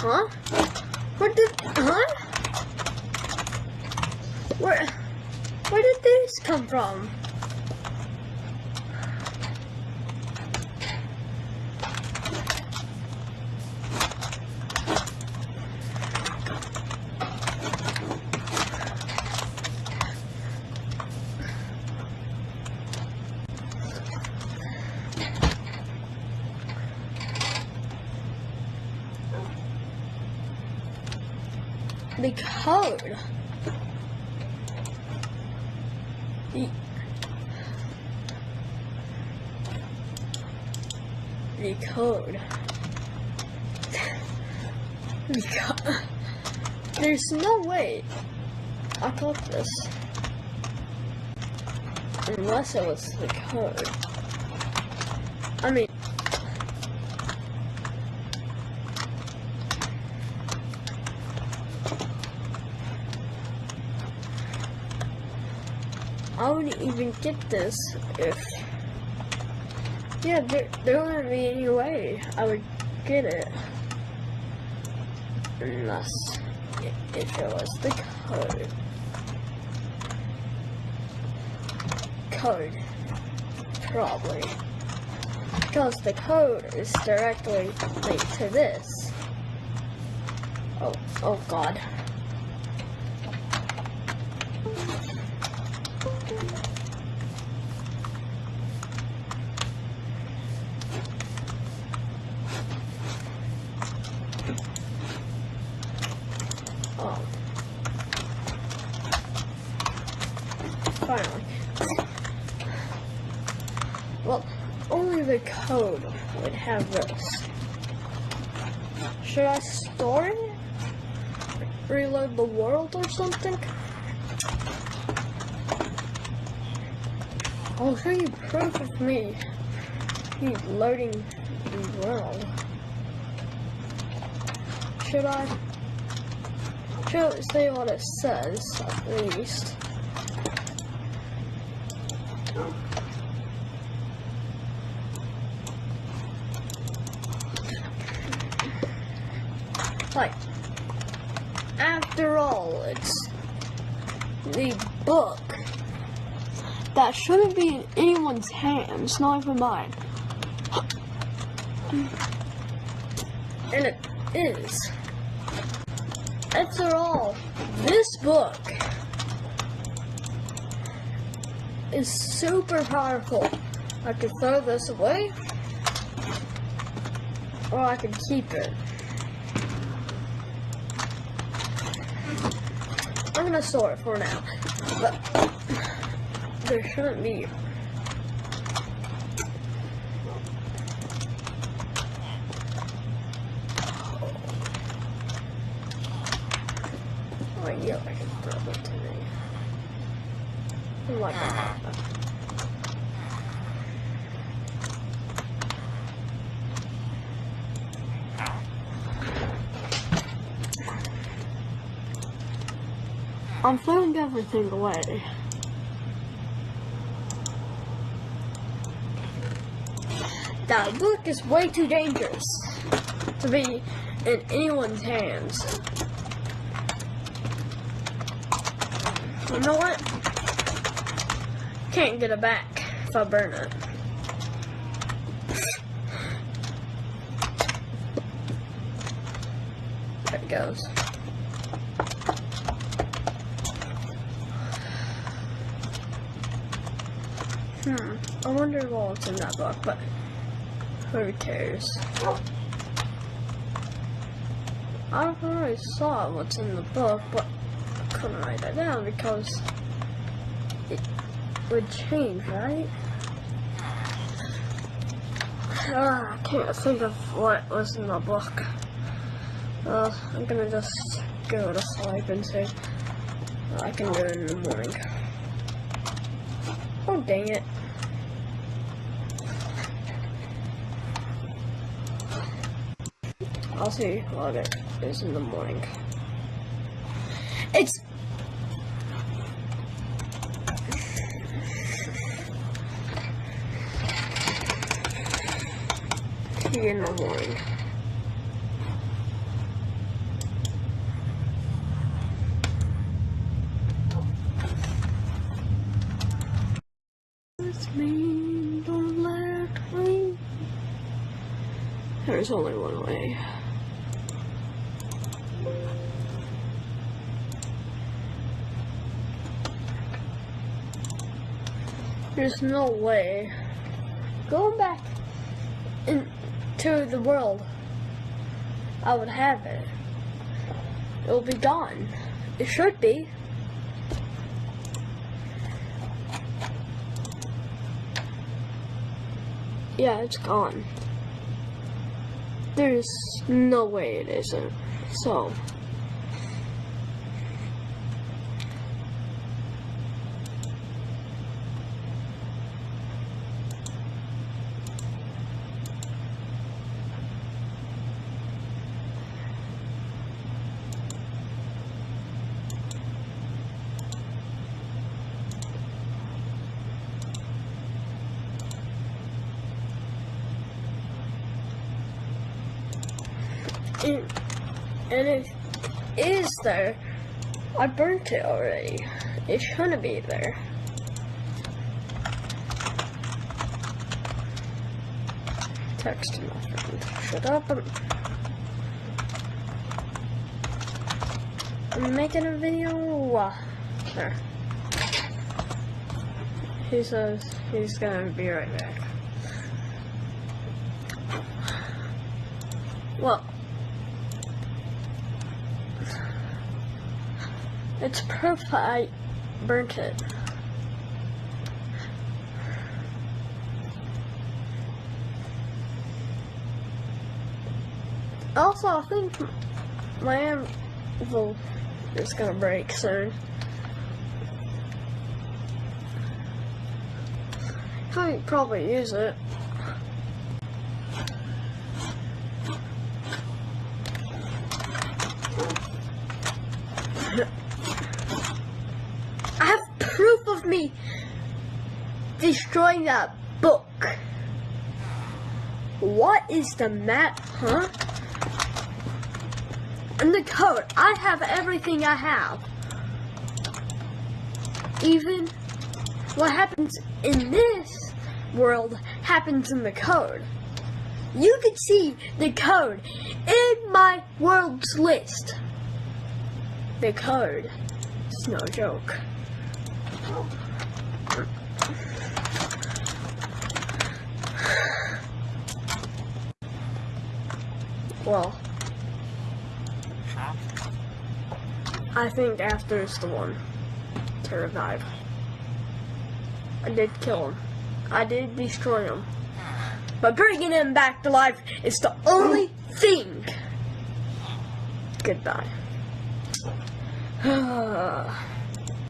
Huh? Where did, huh? Where, where did this come from? The code. The, code. The co- There's no way I got this. Unless it was the code. I mean, I wouldn't even get this if. Yeah, there, there wouldn't be any way I would get it. Unless if it was the code. Code. Probably. Because the code is directly linked to this. Oh, oh god. Finally. Well, only the code would have this. Should I store it? Reload the world or something? I'll show you proof of me He's loading the world. Should I? Should it say what it says, at least? Like, after all, it's the book that shouldn't be in anyone's hands, not even mine. And it is. After all, this book is super powerful. I could throw this away, or I could keep it. I'm gonna store it for now, but there shouldn't be. Oh yeah, I can throw it today. Like that. I'm throwing everything away. That book is way too dangerous to be in anyone's hands. You know what? Can't get it back if I burn it. There it goes. Hmm. I wonder what's in that book, but who cares? I already saw what's in the book, but I couldn't write that down because it would change, right? Ah, I can't think of what was in the book. Uh, I'm gonna just go to sleep and say I can do it in the morning. Oh, dang it. I'll see what it is in the morning. It's in the morning. with me, don't let me. There's only one way. There's no way. Going back into the world, I would have it. It'll be gone. It should be. Yeah, it's gone. There's no way it isn't. So. And, and it is there. I burnt it already. It shouldn't be there. Text my friend. Shut up. I'm, I'm making a video. There. He says he's gonna be right back. Well, it's proof I burnt it. Also, I think my anvil is gonna break soon. I probably use it. I have proof of me destroying that book. What is the map, huh? And the code. I have everything I have. Even what happens in this world happens in the code. You can see the code in my world's list. The code. It's no joke. Well, I think after is the one to revive. I did kill him. I did destroy him. But bringing him back to life is the only thing. Goodbye.